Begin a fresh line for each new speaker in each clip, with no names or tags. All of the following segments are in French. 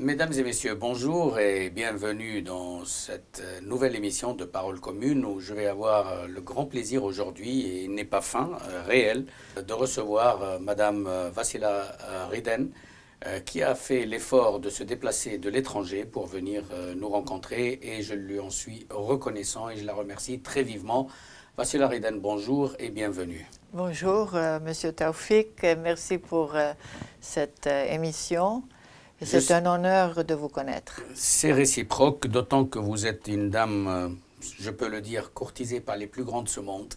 Mesdames et messieurs, bonjour et bienvenue dans cette euh, nouvelle émission de Parole commune où je vais avoir euh, le grand plaisir aujourd'hui, et il n'est pas fin, euh, réel, de recevoir Madame Vassila Riden qui a fait l'effort de se déplacer de l'étranger pour venir nous rencontrer et je lui en suis reconnaissant et je la remercie très vivement. Vassila Riden, bonjour et bienvenue.
Bonjour Monsieur Taufik, merci pour cette émission. C'est un honneur de vous connaître.
C'est réciproque, d'autant que vous êtes une dame, euh, je peux le dire, courtisée par les plus grands de ce monde,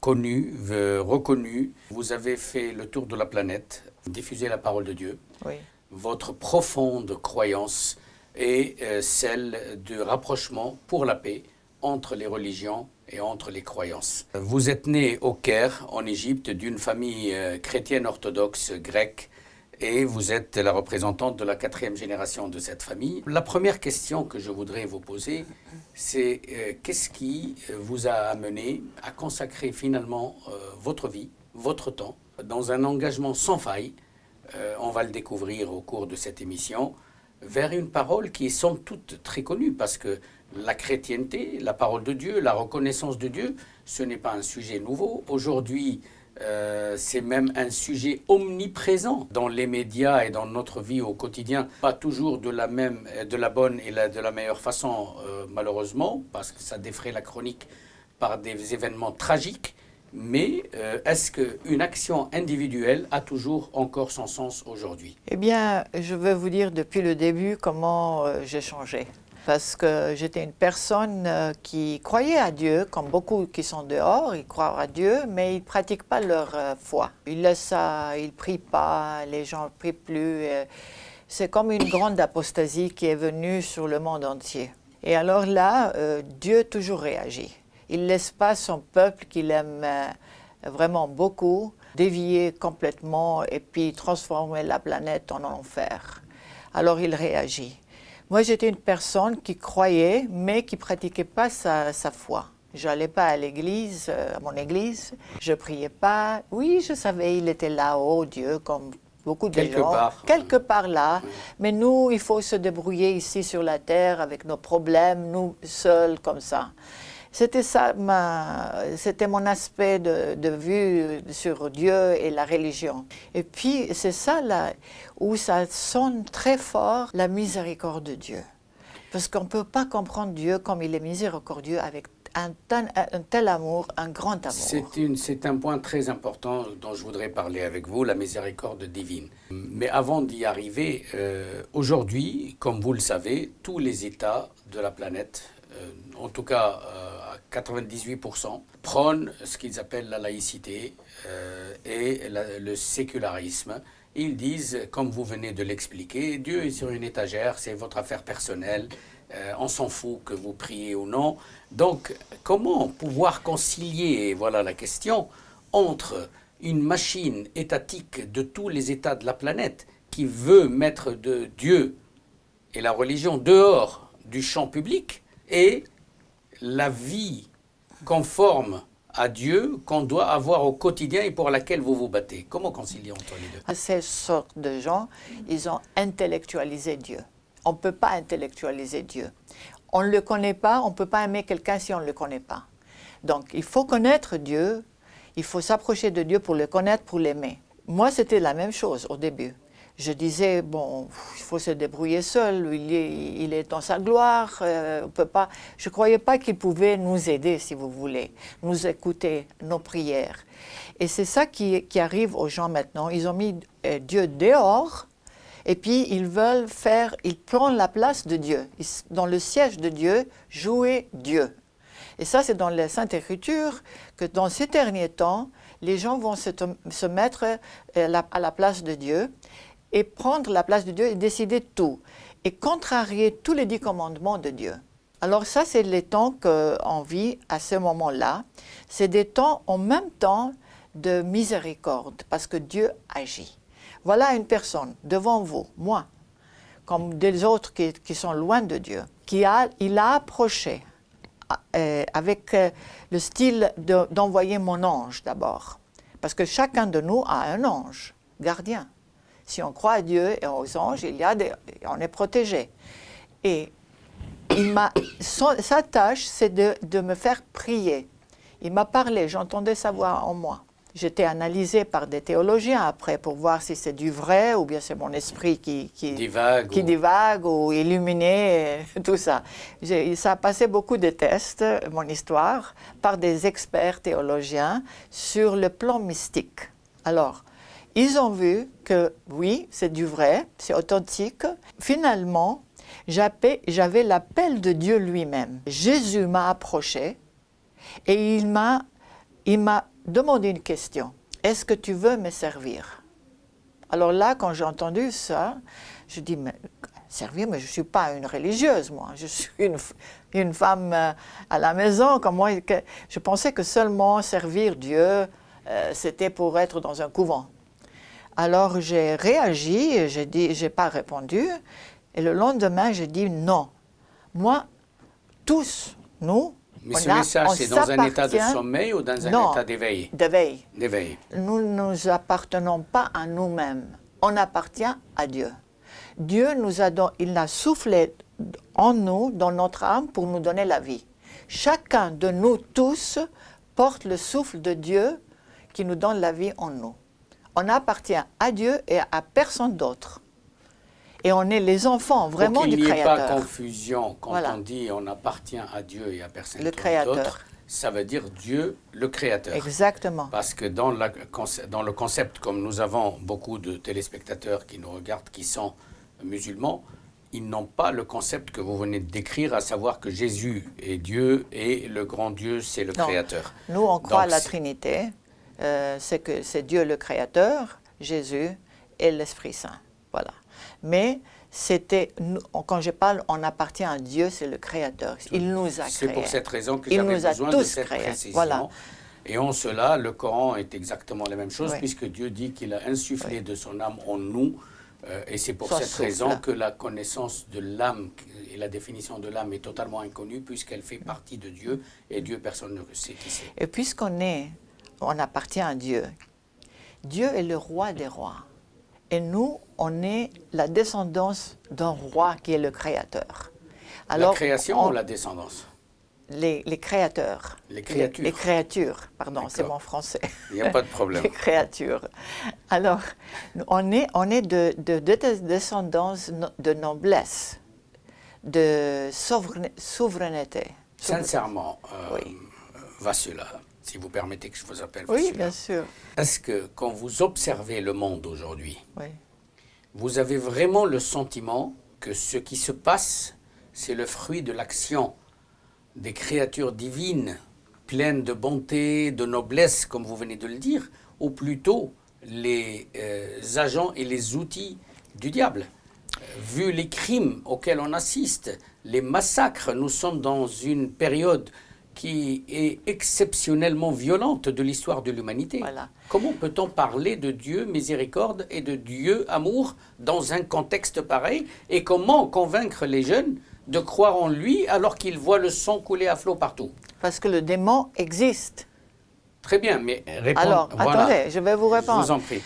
connue, euh, reconnue. Vous avez fait le tour de la planète, diffusé la parole de Dieu.
Oui.
Votre profonde croyance est euh, celle de rapprochement pour la paix entre les religions et entre les croyances. Vous êtes né au Caire, en Égypte, d'une famille chrétienne orthodoxe grecque et vous êtes la représentante de la quatrième génération de cette famille. La première question que je voudrais vous poser, c'est euh, qu'est-ce qui euh, vous a amené à consacrer finalement euh, votre vie, votre temps, dans un engagement sans faille, on va le découvrir au cours de cette émission, vers une parole qui est sans toute très connue, parce que la chrétienté, la parole de Dieu, la reconnaissance de Dieu, ce n'est pas un sujet nouveau. Aujourd'hui, euh, c'est même un sujet omniprésent dans les médias et dans notre vie au quotidien. Pas toujours de la, même, de la bonne et de la meilleure façon, euh, malheureusement, parce que ça défrait la chronique par des événements tragiques. Mais euh, est-ce qu'une action individuelle a toujours encore son sens aujourd'hui?
Eh bien, je veux vous dire depuis le début comment j'ai changé parce que j'étais une personne euh, qui croyait à Dieu, comme beaucoup qui sont dehors, ils croient à Dieu, mais ils ne pratiquent pas leur euh, foi. Ils laissent ça, ils ne prient pas, les gens ne prient plus. C'est comme une grande apostasie qui est venue sur le monde entier. Et alors là, euh, Dieu toujours réagit. Il ne laisse pas son peuple qu'il aime vraiment beaucoup dévier complètement et puis transformer la planète en enfer. Alors il réagit. Moi, j'étais une personne qui croyait, mais qui pratiquait pas sa, foi. Je n'allais pas à l'église, euh, à mon église. Je priais pas. Oui, je savais, il était là-haut, Dieu, comme beaucoup de
Quelque
gens.
Part.
Quelque part là. Mais nous, il faut se débrouiller ici sur la terre avec nos problèmes, nous seuls, comme ça. C'était ça, c'était mon aspect de, vue sur Dieu et la religion. Et puis, c'est ça là où ça sonne très fort la miséricorde de Dieu. Parce qu'on ne peut pas comprendre Dieu comme il est miséricordieux avec un tel, amour, un grand amour.
C'est un point très important dont je voudrais parler avec vous, la miséricorde divine. Mais avant d'y arriver, euh, aujourd'hui, comme vous le savez, tous les États de la planète, euh, en tout cas euh, 98%, prônent ce qu'ils appellent la laïcité euh, et le sécularisme. Ils disent, comme vous venez de l'expliquer, Dieu est sur une étagère, c'est votre affaire personnelle, euh, on s'en fout que vous priez ou non. Donc, comment pouvoir concilier, voilà la question, entre une machine étatique de tous les États de la planète qui veut mettre Dieu et la religion dehors du champ public et la vie conforme à Dieu qu'on doit avoir au quotidien et pour laquelle vous vous battez. Comment concilier entre les deux?
Ces sortes de gens, ils ont intellectualisé Dieu. On ne peut pas intellectualiser Dieu. On ne le connaît pas, on ne peut pas aimer quelqu'un si on ne le connaît pas. Donc, il faut connaître Dieu, il faut s'approcher de Dieu pour le connaître, pour l'aimer. Moi, c'était la même chose au début je disais, bon, il faut se débrouiller seul, il est, il dans sa gloire, euh, on peut pas... Je ne croyais pas qu'il pouvait nous aider, si vous voulez, nous écouter, nos prières. Et c'est ça qui, arrive aux gens maintenant. Ils ont mis euh, Dieu dehors, et puis ils veulent faire, ils prennent la place de Dieu. dans le siège de Dieu, jouer Dieu. Et ça, c'est dans la Sainte Écriture que dans ces derniers temps, les gens vont se, se mettre euh, à la place de Dieu et prendre la place de Dieu et décider de tout, et contrarier tous les dix commandements de Dieu. Alors ça, c'est les temps qu'on vit à ce moment-là. C'est des temps en même temps de miséricorde, parce que Dieu agit. Voilà une personne devant vous, moi, comme des autres qui, sont loin de Dieu, qui a, il a approché euh, avec euh, le style d'envoyer mon ange d'abord. Parce que chacun de nous a un ange gardien. Si on croit à Dieu et aux anges, il y a des, on est protégé. Et il m'a, sa tâche, c'est de, de me faire prier. Il m'a parlé, j'entendais sa voix en moi. J'étais analysée par des théologiens après pour voir si c'est du vrai ou bien c'est mon esprit qui, qui,
Divague
qui
ou-
divague ou illuminé, tout ça. Ça a passé beaucoup de tests, mon histoire, par des experts théologiens sur le plan mystique. Alors, ils ont vu que oui, c'est du vrai, c'est authentique. Finalement, j'avais l'appel de Dieu lui-même. Jésus m'a approché et il m'a, demandé une question. Est-ce que tu veux me servir? Alors là, quand j'ai entendu ça, je dis, mais servir, mais je ne suis pas une religieuse, moi. Je suis une, femme euh, à la maison. Comment, que- je pensais que seulement servir Dieu, euh, c'était pour être dans un couvent. Alors j'ai réagi, j'ai dit, j'ai pas répondu. Et le lendemain, j'ai dit non. Moi, tous, nous,
Mais
on
ce
a-
message,
on
c'est dans un état de sommeil ou dans un
Non.
état d'éveil
d'éveil.
D'éveil.
Nous ne nous appartenons pas à nous-mêmes. On appartient à Dieu. Dieu nous a don- il a soufflé en nous, dans notre âme, pour nous donner la vie. Chacun de nous tous porte le souffle de Dieu qui nous donne la vie en nous. On appartient à Dieu et à personne d'autre. Et on est les enfants vraiment
Pour qu'il
du
n'y ait pas
Créateur.
confusion quand
Voilà.
on dit on appartient à Dieu et à personne
Le Créateur.
d'autre, ça veut dire Dieu le Créateur.
Exactement.
Parce que dans, la conce- dans le concept, comme nous avons beaucoup de téléspectateurs qui nous regardent, qui sont musulmans, ils n'ont pas le concept que vous venez de décrire, à savoir que Jésus est Dieu et le grand Dieu, c'est le
Non.
Créateur.
Nous, on croit à la Trinité. Euh, c'est que c'est Dieu le Créateur, Jésus et l'Esprit Saint. Voilà. Mais c'était, quand je parle, on appartient à Dieu, c'est le Créateur. Il nous a
C'est
créés.
pour cette raison que j'avais besoin de cette
créés.
précision.
Voilà.
Et en cela, le Coran est exactement la même chose,
Oui.
puisque Dieu dit qu'il a insufflé de son âme en nous. euh, et c'est pour cette
souffle.
raison que la connaissance de l'âme et la définition de l'âme est totalement inconnue, puisqu'elle fait partie de Dieu, et Dieu, personne ne sait qui c'est.
Et puisqu'on est, on appartient à Dieu, Dieu est le roi des rois. Et nous, on est la descendance d'un roi qui est le Créateur.
la création
on-
ou la descendance?
Les, les créateurs.
Les créatures.
Les, créatures, pardon, c'est mon français.
Il n'y a pas de problème.
les créatures. Alors, on est, on est de, de, de descendance de noblesse, de souverain- souveraineté.
Sincèrement, euh,
Oui.
Vassula, si vous permettez que je vous appelle
Oui, bien sûr.
est-ce que quand vous observez le monde aujourd'hui,
Oui.
vous avez vraiment le sentiment que ce qui se passe, c'est le fruit de l'action des créatures divines, pleines de bonté, de noblesse, comme vous venez de le dire, ou plutôt les euh, agents et les outils du diable? Vu les crimes auxquels on assiste, les massacres, nous sommes dans une période qui est exceptionnellement violente de l'histoire de l'humanité.
Voilà.
Comment peut-on parler de Dieu miséricorde et de Dieu amour dans un contexte pareil? Et comment convaincre les jeunes de croire en lui alors qu'ils voient le sang couler à flot partout?
Parce que le démon existe.
Très bien, mais répondez.
Alors,
voilà.
attendez, je vais vous
Je
répondre.
vous en prie.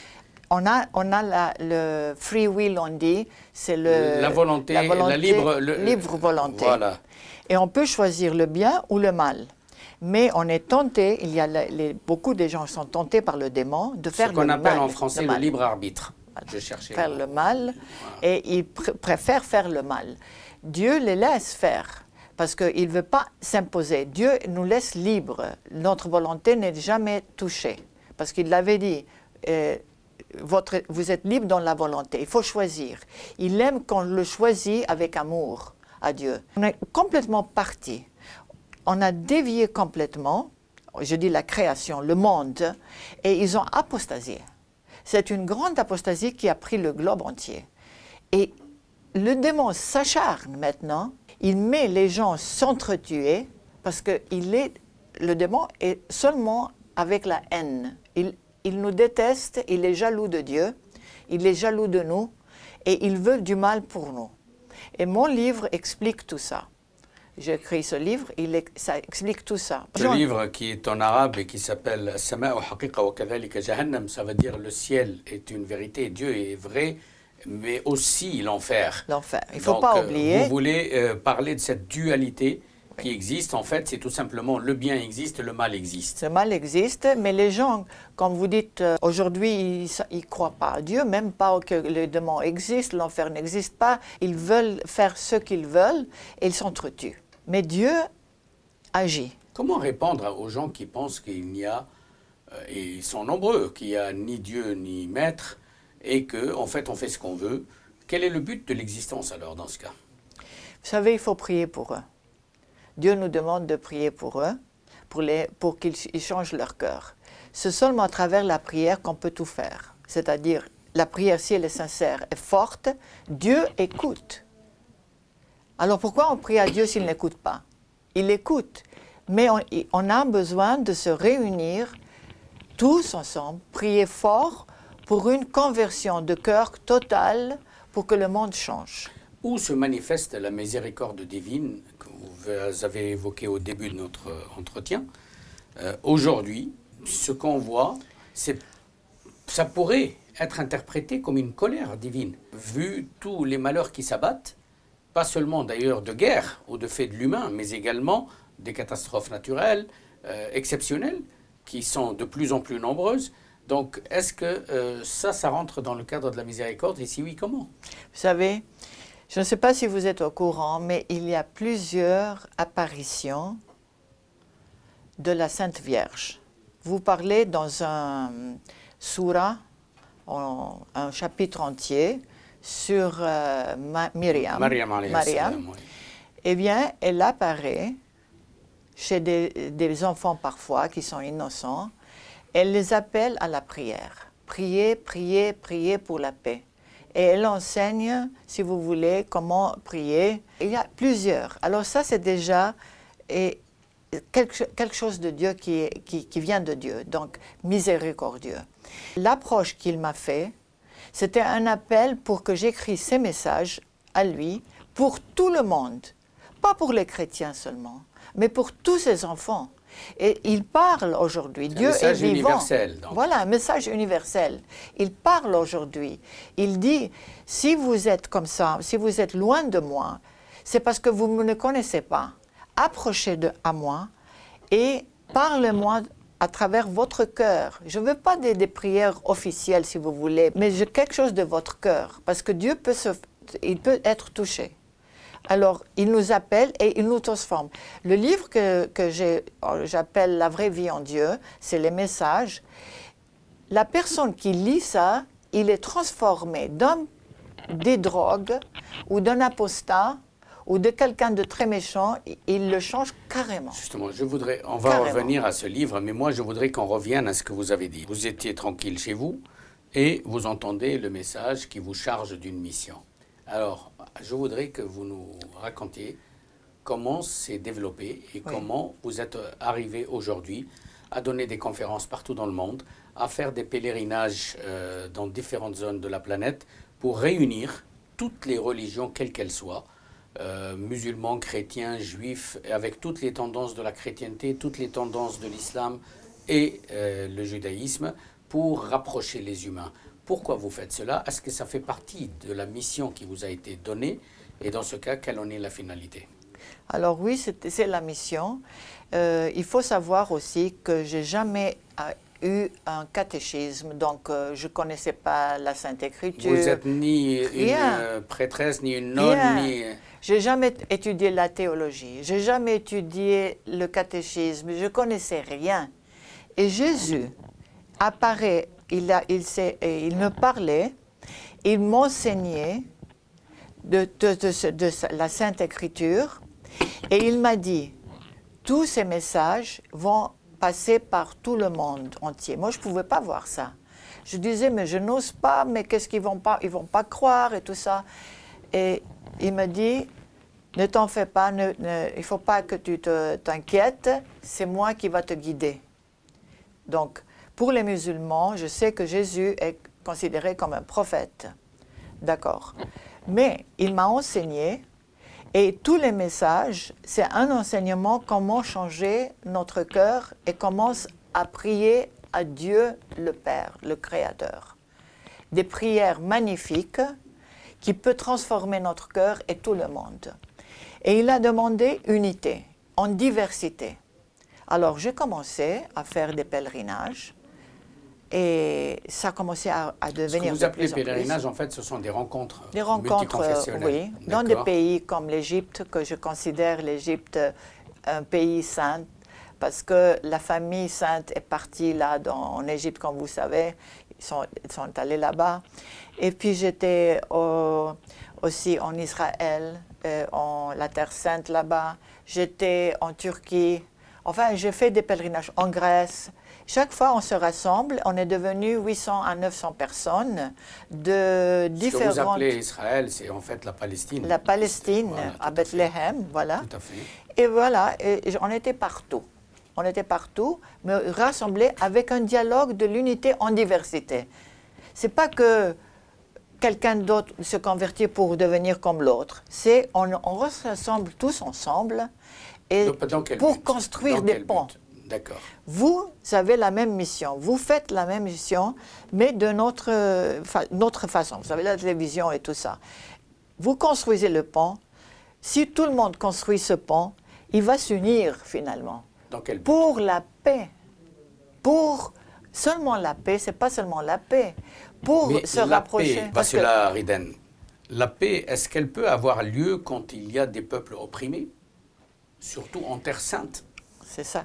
On a, on a la- le free will, on dit, c'est le
La volonté, la libre- le-
libre volonté.
Voilà.
Et on peut choisir le bien ou le mal. Mais on est tenté, il y a les- beaucoup de gens sont tentés par le démon de faire
Ce
le
qu'on
mal.
appelle en français le, libre arbitre. Je cherchais.
Faire le mal, et ils pr- préfèrent faire le mal. Dieu les laisse faire, parce qu'il ne veut pas s'imposer. Dieu nous laisse libres. Notre volonté n'est jamais touchée, parce qu'il l'avait dit. euh, votre, vous êtes libre dans la volonté, il faut choisir. Il aime qu'on le choisit avec amour Dieu. On est complètement parti. On a dévié complètement, je dis la création, le monde, et ils ont apostasié. C'est une grande apostasie qui a pris le globe entier. Et le démon s'acharne maintenant, il met les gens s'entretuer parce que il est, le démon est seulement avec la haine. Il nous déteste, il est jaloux de Dieu, il est jaloux de nous et il veut du mal pour nous. Et mon livre explique tout ça. j'ai écrit ce livre, il, ça explique tout ça.
Ce livre qui est en arabe et qui s'appelle Sama'u haqiqa wa kadhalika jahannam, ça veut dire le ciel est une vérité, Dieu est vrai, mais aussi l'enfer.
L'enfer, il ne faut pas euh, oublier.
Vous voulez euh, parler de cette dualité qui existe, en fait, c'est tout simplement le bien existe, le mal existe.
Le mal existe, mais les gens, comme vous dites, euh, aujourd'hui, ils ne croient pas à Dieu, même pas que le démon existe, l'enfer n'existe pas. Ils veulent faire ce qu'ils veulent et ils s'entretuent. Mais Dieu agit.
Comment répondre aux gens qui pensent qu'il n'y a, euh, et ils sont nombreux, qu'il n'y a ni Dieu ni maître, et qu'en en fait on fait ce qu'on veut? Quel est le but de l'existence alors dans ce cas?
Vous savez, il faut prier pour eux. Dieu nous demande de prier pour eux, pour, qu'ils changent leur cœur. C'est seulement à travers la prière qu'on peut tout faire. C'est-à-dire, la prière, si elle est sincère et forte, Dieu écoute. Alors pourquoi on prie à Dieu s'il n'écoute pas? Il écoute, mais on, on, a besoin de se réunir tous ensemble, prier fort pour une conversion de cœur totale pour que le monde change.
Où se manifeste la miséricorde divine vous avez évoquée au début de notre entretien euh, Aujourd'hui, ce qu'on voit, ça pourrait être interprété comme une colère divine, vu tous les malheurs qui s'abattent, pas seulement d'ailleurs de guerre ou de faits de l'humain, mais également des catastrophes naturelles euh, exceptionnelles qui sont de plus en plus nombreuses. Donc, est-ce que euh, ça, ça rentre dans le cadre de la miséricorde? Et si oui, comment?
Vous savez, je ne sais pas si vous êtes au courant, mais il y a plusieurs apparitions de la Sainte Vierge. Vous parlez dans un surah, un chapitre entier, sur euh, Myriam.
Mariam,
Eh bien, elle apparaît chez des, des, enfants parfois qui sont innocents. Elle les appelle à la prière. Priez, priez, priez pour la paix et elle enseigne, si vous voulez, comment prier. Il y a plusieurs. Alors ça, c'est déjà quelque, chose de Dieu qui, vient de Dieu, donc miséricordieux. L'approche qu'il m'a fait, c'était un appel pour que j'écris ces messages à lui pour tout le monde, pas pour les chrétiens seulement, mais pour tous ses enfants. Et il parle aujourd'hui. Dieu est vivant.
Universel,
Voilà, un message universel. Il parle aujourd'hui. Il dit, si vous êtes comme ça, si vous êtes loin de moi, c'est parce que vous ne me connaissez pas. Approchez de, à moi et parlez-moi à travers votre cœur. Je ne veux pas des, des, prières officielles, si vous voulez, mais quelque chose de votre cœur, parce que Dieu peut, se, il peut être touché. Alors, il nous appelle et il nous transforme. Le livre que, que oh, j'appelle La vraie vie en Dieu, c'est les messages. La personne qui lit ça, il est transformé d'un des drogues ou d'un apostat ou de quelqu'un de très méchant, il le change carrément.
Justement, je voudrais, on va revenir à ce livre, mais moi je voudrais qu'on revienne à ce que vous avez dit. Vous étiez tranquille chez vous et vous entendez le message qui vous charge d'une mission. Alors, je voudrais que vous nous racontiez comment c'est développé et comment vous êtes arrivé aujourd'hui à donner des conférences partout dans le monde, à faire des pèlerinages euh, dans différentes zones de la planète pour réunir toutes les religions, quelles qu'elles soient, euh, musulmans, chrétiens, juifs, avec toutes les tendances de la chrétienté, toutes les tendances de l'islam et euh, le judaïsme, pour rapprocher les humains. Pourquoi vous faites cela? Est-ce que ça fait partie de la mission qui vous a été donnée? Et dans ce cas, quelle en est la finalité?
Alors oui, c'est la mission. Euh, il faut savoir aussi que j'ai jamais euh, eu un catéchisme, donc euh, je ne connaissais pas la Sainte Écriture.
Vous n'êtes ni une prêtresse, ni une nonne, ni...
J'ai jamais étudié la théologie, j'ai jamais étudié le catéchisme, je connaissais rien. Et Jésus apparaît il, me parlait, il m'enseignait de, la Sainte Écriture et il m'a dit, tous ces messages vont passer par tout le monde entier. Moi, je ne pouvais pas voir ça. Je disais, mais je n'ose pas, mais qu'est-ce qu'ils vont pas, vont pas croire et tout ça. Et il me dit, ne t'en fais pas, il ne faut pas que tu t'inquiètes, c'est moi qui va te guider. Donc, pour les musulmans, je sais que Jésus est considéré comme un prophète. D'accord. Mais il m'a enseigné Et tous les messages, c'est un enseignement comment changer notre cœur et comment à prier à Dieu le Père, le Créateur. Des prières magnifiques qui peuvent transformer notre cœur et tout le monde. Et il a demandé unité, en diversité. Alors j'ai commencé à faire des pèlerinages et ça a commencé à, devenir. Ce que
vous appelez pèlerinage, en fait, ce sont des rencontres.
Des rencontres, oui, dans des pays comme l'Égypte, que je considère l'Égypte un pays saint, parce que la famille sainte est partie là dans, en Égypte, comme vous savez, ils sont, sont allés là-bas. Et puis j'étais aussi en Israël, euh, en la Terre sainte là-bas. J'étais en Turquie. Enfin, j'ai fait des pèlerinages en Grèce. Chaque fois, on se rassemble. On est devenu 800 à 900 personnes de différentes...
Ce que vous appelez Israël, c'est en fait la Palestine.
La Palestine, à, Bethléem, voilà. Tout à fait. Et voilà, et on était partout. On était partout, mais rassemblés avec un dialogue de l'unité en diversité. C'est pas que quelqu'un d'autre se convertit pour devenir comme l'autre. C'est on, on rassemble tous ensemble et pour construire des ponts.
D'accord.
Vous avez la même mission, vous faites la même mission, mais de notre, notre façon. Vous avez la télévision et tout ça. Vous construisez le pont. Si tout le monde construit ce pont, il va s'unir finalement.
Dans quel
Pour la paix. Pour seulement la paix, c'est pas seulement la paix. Pour se la rapprocher.
Paix, parce que la Riden, la paix, est-ce qu'elle peut avoir lieu quand il y a des peuples opprimés, surtout en Terre sainte
C'est ça.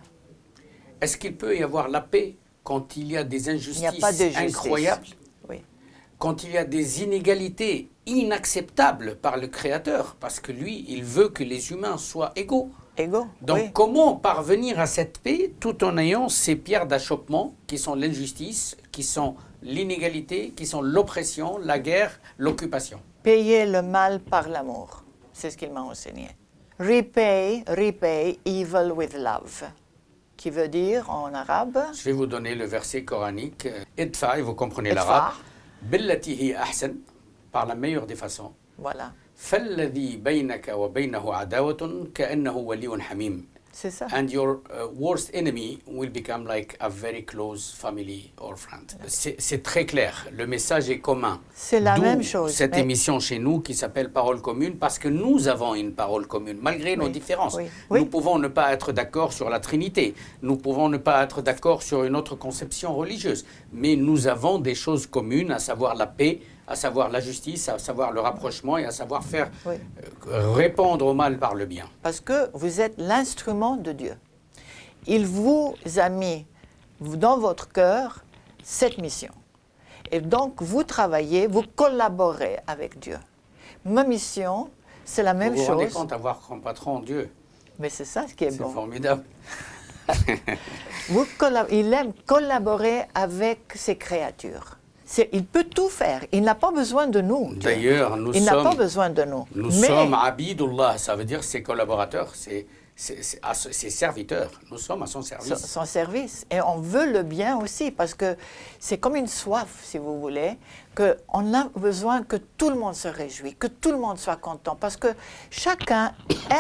Est-ce qu'il peut y avoir la paix quand il y a des injustices incroyables
oui.
Quand il y a des inégalités inacceptables par le Créateur, parce que lui, il veut que les humains soient égaux.
Égaux.
Donc comment parvenir à cette paix tout en ayant ces pierres d'achoppement qui sont l'injustice, qui sont l'inégalité, qui sont l'oppression, la guerre, l'occupation?
Payer le mal par l'amour, c'est ce qu'il m'a enseigné. Repay, repay evil with love qui veut dire en arabe.
Je vais vous donner le verset coranique. Idfa, et vous comprenez l'arabe. Billati ahsan, par la meilleure des façons.
Voilà.
فالذي بينك وبينه عداوة كأنه ولي حميم
c'est ça.
And your uh, worst enemy will become like a very close family or friend. C'est très clair. Le message est commun.
C'est la même chose.
Cette émission chez nous qui s'appelle Parole commune parce que nous avons une parole commune malgré nos différences. Nous pouvons ne pas être d'accord sur la Trinité. Nous pouvons ne pas être d'accord sur une autre conception religieuse. Mais nous avons des choses communes, à savoir la paix, à savoir la justice, à savoir le rapprochement et à savoir faire euh, répondre au mal par le bien.
Parce que vous êtes l'instrument de Dieu. Il vous a mis dans votre cœur cette mission. Et donc vous travaillez, vous collaborez avec Dieu. Ma mission, c'est la même chose. Vous vous
rendez compte d'avoir comme patron Dieu?
Mais c'est ça ce qui est, bon.
C'est formidable.
vous il aime collaborer avec ses créatures il peut tout faire. Il n'a pas besoin de nous.
D'ailleurs, nous
il n'a pas besoin de nous.
Nous sommes abidullah, ça veut dire ses collaborateurs, ses, ses, serviteurs. Nous sommes à son service.
Son, service. Et on veut le bien aussi, parce que c'est comme une soif, si vous voulez, qu'on a besoin que tout le monde se réjouisse, que tout le monde soit content, parce que chacun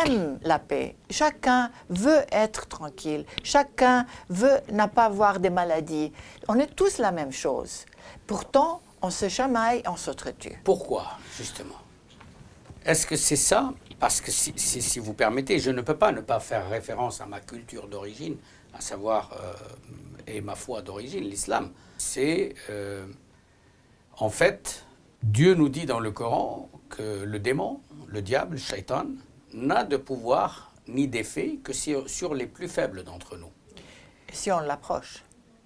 aime la paix, chacun veut être tranquille, chacun veut n'a pas avoir des maladies. On est tous la même chose. Pourtant, on se chamaille, on s'entretue.
Pourquoi, justement? Est-ce que c'est ça Parce que si, si, vous permettez, je ne peux pas ne pas faire référence à ma culture d'origine, à savoir, euh, et ma foi d'origine, l'islam. C'est, euh, en fait, Dieu nous dit dans le Coran que le démon, le diable, le shaitan, n'a de pouvoir ni d'effet que sur les plus faibles d'entre nous.
si on l'approche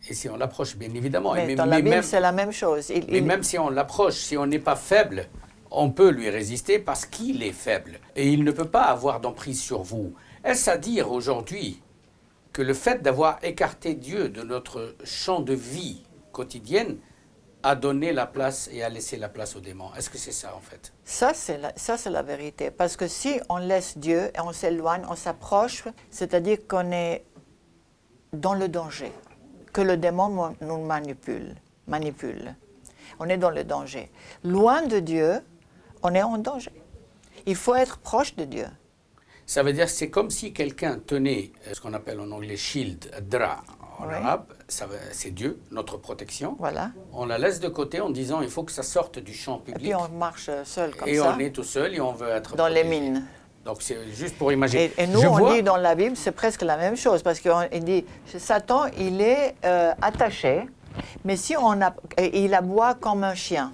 et si on l'approche, bien évidemment.
Mais, dans la Bible, c'est la même chose.
mais même si on l'approche, si on n'est pas faible, on peut lui résister parce qu'il est faible. Et il ne peut pas avoir d'emprise sur vous. Est-ce à dire aujourd'hui que le fait d'avoir écarté Dieu de notre champ de vie quotidienne a donné la place et a laissé la place aux démons? Est-ce que c'est ça en fait?
Ça, c'est la, la vérité. Parce que si on laisse Dieu et on s'éloigne, on s'approche, c'est-à-dire qu'on est dans le danger que le démon nous manipule, manipule. On est dans le danger. Loin de Dieu, on est en danger. Il faut être proche de Dieu.
Ça veut dire que c'est comme si quelqu'un tenait euh, ce qu'on appelle en anglais shield, dra en
Oui.
arabe, c'est Dieu, notre protection.
Voilà.
On la laisse de côté en disant il faut que ça sorte du champ
Et
public.
puis on marche seul comme
Et
ça
on est tout seul et on veut être
dans les mines.
Donc c'est juste pour imaginer.
Et, et nous,
Je
on
vois-
dit dans la Bible, c'est presque la même chose, parce qu'il dit, Satan, il est euh, attaché, mais si on a, et il aboie comme un chien.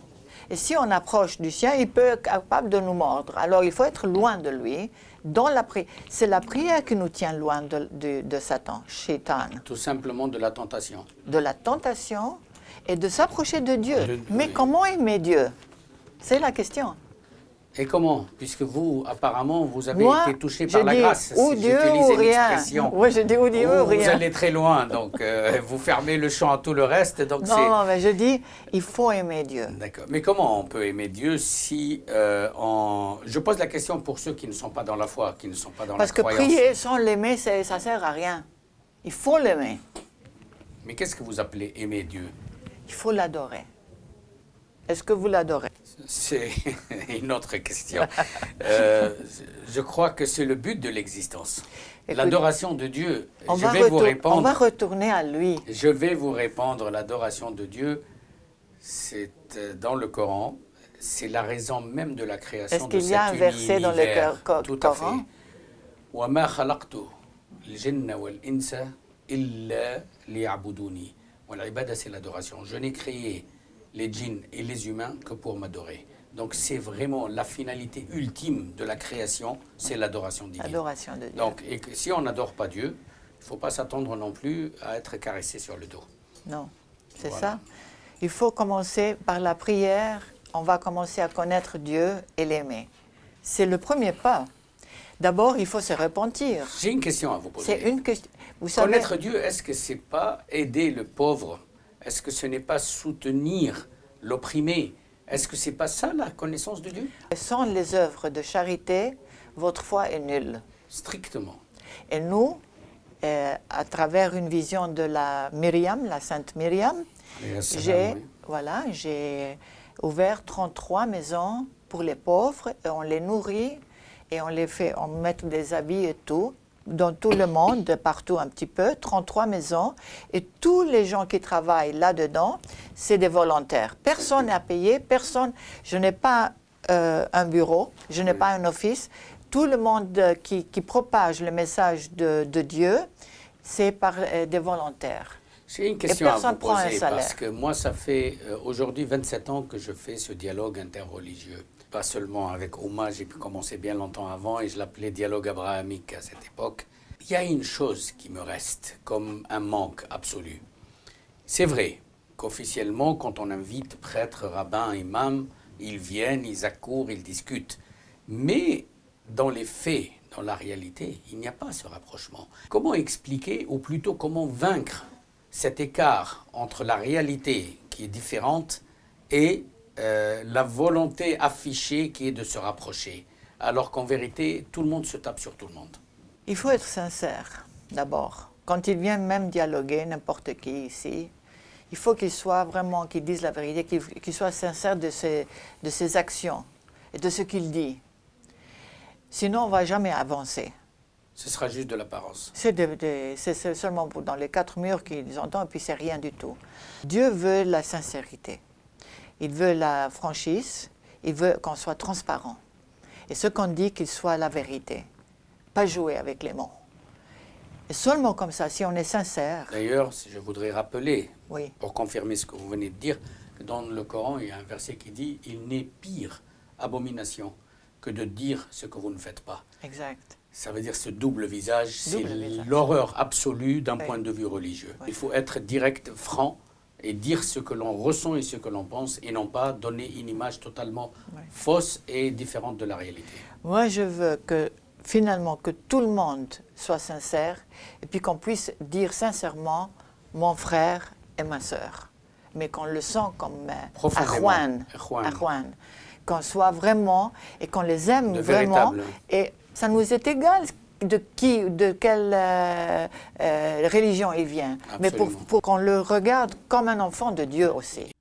Et si on approche du chien, il peut être capable de nous mordre. Alors il faut être loin de lui. Dans la pri- c'est la prière qui nous tient loin de, de, de Satan, Shaitan,
Tout simplement de la tentation.
de la tentation et de s'approcher de Dieu.
De-
mais
oui.
comment aimer Dieu? C'est la question.
Et comment? Puisque vous, apparemment, vous avez
Moi,
été touché par la grâce.
ou
si
Dieu ou rien. Oui, je dis ou Dieu ou
Vous
rien.
allez très loin, donc euh, vous fermez le champ à tout le reste. Donc
Non, non, mais je dis, il faut aimer Dieu.
D'accord. Mais comment on peut aimer Dieu si euh, on... Je pose la question pour ceux qui ne sont pas dans la foi, qui ne sont pas dans
Parce
la
que
croyance.
prier sans l'aimer, ça sert à rien. Il faut l'aimer.
Mais qu'est-ce que vous appelez aimer Dieu?
Il faut l'adorer. Est-ce que vous l'adorez?
C'est une autre question. Euh, je crois que c'est le but de l'existence.
Écoute,
L'adoration de Dieu.
on
je
va,
vais vous
retour-
répondre.
on va retourner à lui.
Je vais vous répondre, l'adoration de Dieu, c'est euh, dans le Coran, c'est la raison même de la création
Est-ce
de
qu'il y a
cet
un verset dans le
univers.
cor-
Tout à
Coran
fait. وَمَا خَلَقْتُ الْجِنَّ وَالْإِنسَ إِلَّا لِيَعْبُدُونِي والعبادة, c'est l'adoration. Je n'ai créé les djinns et les humains que pour m'adorer. Donc c'est vraiment la finalité ultime de la création, c'est l'adoration divine.
L'adoration de Dieu.
Donc, et que si on n'adore pas Dieu, il ne faut pas s'attendre non plus à être caressé sur le dos.
non, c'est
Voilà.
ça. Il faut commencer par la prière. On va commencer à connaître Dieu et l'aimer. C'est le premier pas. D'abord, il faut se repentir.
J'ai une question à vous poser.
C'est une question. Vous savez,
Connaître Dieu, est-ce que c'est pas aider le pauvre Est-ce que ce n'est pas soutenir l'opprimé? Est-ce que c'est pas ça la connaissance de Dieu?
Sans les œuvres de charité, votre foi est nulle.
Strictement.
Et nous, euh, à travers une vision de la Myriam, la sainte Myriam, j'ai
oui.
voilà, j'ai ouvert 33 maisons pour les pauvres et on les nourrit et on les fait, on met des habits et tout dans tout le monde, de partout un petit peu, 33 maisons et tous les gens qui travaillent là-dedans, c'est des volontaires. Personne n'a payé, personne, je n'ai pas euh, un bureau, je n'ai pas un office. Tout le monde euh, qui, qui propage le message de, de Dieu, c'est par euh, des volontaires.
J'ai une question à vous poser parce que moi, ça fait euh, aujourd'hui 27 ans que je fais ce dialogue interreligieux. Pas seulement avec Ouma, j'ai pu commencer bien longtemps avant et je l'appelais dialogue abrahamique à cette époque. Il y a une chose qui me reste comme un manque absolu. C'est vrai qu'officiellement, quand on invite prêtres, rabbins, imams, ils viennent, ils accourent, ils discutent. Mais dans les faits, dans la réalité, il n'y a pas ce rapprochement. Comment expliquer, ou plutôt comment vaincre cet écart entre la réalité qui est différente et euh, la volonté affichée qui est de se rapprocher, alors qu'en vérité, tout le monde se tape sur tout le monde.
Il faut être sincère, d'abord. Quand il vient même dialoguer, n'importe qui ici, il faut qu'il soit vraiment, qu'il dise la vérité, qu'il soit sincère de ses, de ses actions et de ce qu'il dit. Sinon, on ne va jamais avancer.
Ce sera juste de l'apparence.
C'est seulement dans les quatre murs qu'ils entendent, et puis c'est rien du tout. Dieu veut la sincérité. Il veut la franchise. Il veut qu'on soit transparent. Et ce qu'on dit, qu'il soit la vérité. Pas jouer avec les mots. Et seulement comme ça, si on est sincère,
D'ailleurs, si je voudrais rappeler,
oui,
pour confirmer ce que vous venez de dire, que dans le Coran, il y a un verset qui dit Il n'est pire abomination que de dire ce que vous ne faites pas.
exact.
Ça veut dire ce double visage, c'est l'horreur absolue d'un
Oui.
point de vue religieux.
Oui.
Il faut être direct, franc et dire ce que l'on ressent et ce que l'on pense et non pas donner une image totalement fausse et différente de la réalité.
Moi, je veux que finalement que tout le monde soit sincère et puis qu'on puisse dire sincèrement mon frère et ma sœur, mais qu'on le sent comme euh, Arjuan.
Arjuan.
qu'on soit vraiment et qu'on les aime
Le
vraiment.
véritable.
Et ça nous est égal de qui, de quelle euh, euh, religion il vient, mais pour, qu'on le regarde comme un enfant de Dieu aussi.